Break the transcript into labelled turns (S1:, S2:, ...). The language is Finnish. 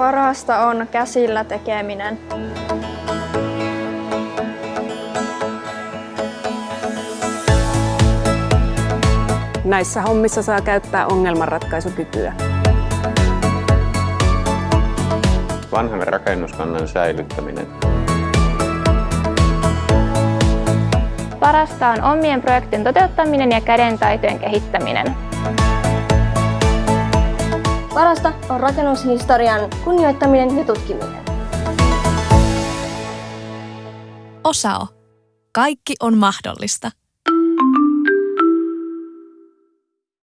S1: Parasta on käsillä tekeminen.
S2: Näissä hommissa saa käyttää ongelmanratkaisukykyä.
S3: Vanhan rakennuskannan säilyttäminen.
S4: Parasta on omien projektien toteuttaminen ja kädentaitojen kehittäminen.
S5: Parasta on rakennushistorian kunnioittaminen ja tutkiminen.
S6: Osao. Kaikki on mahdollista.